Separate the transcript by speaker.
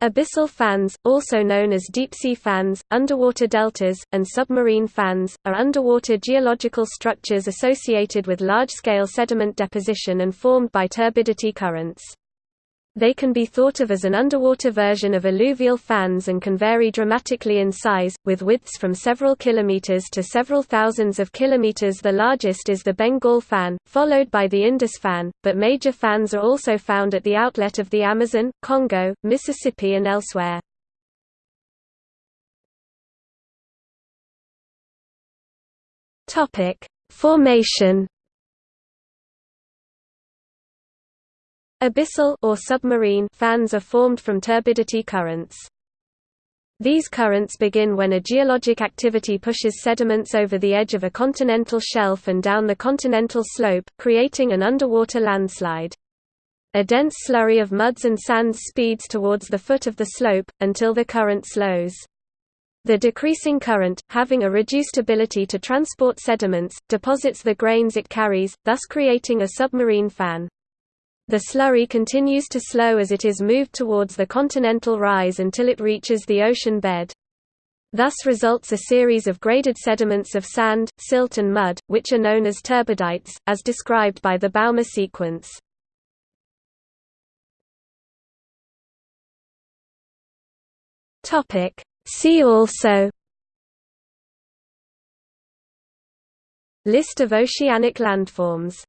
Speaker 1: Abyssal fans, also known as deep-sea fans, underwater deltas, and submarine fans, are underwater geological structures associated with large-scale sediment deposition and formed by turbidity currents. They can be thought of as an underwater version of alluvial fans and can vary dramatically in size, with widths from several kilometers to several thousands of kilometers. The largest is the Bengal fan, followed by the Indus fan, but major fans are also found at the outlet of the Amazon, Congo, Mississippi and elsewhere. Topic: Formation Abyssal or submarine fans are formed from turbidity currents. These currents begin when a geologic activity pushes sediments over the edge of a continental shelf and down the continental slope, creating an underwater landslide. A dense slurry of muds and sands speeds towards the foot of the slope, until the current slows. The decreasing current, having a reduced ability to transport sediments, deposits the grains it carries, thus creating a submarine fan. The slurry continues to slow as it is moved towards the continental rise until it reaches the ocean bed. Thus results a series of graded sediments of sand, silt and mud, which are known as turbidites, as described by the Bouma sequence. See also List of oceanic landforms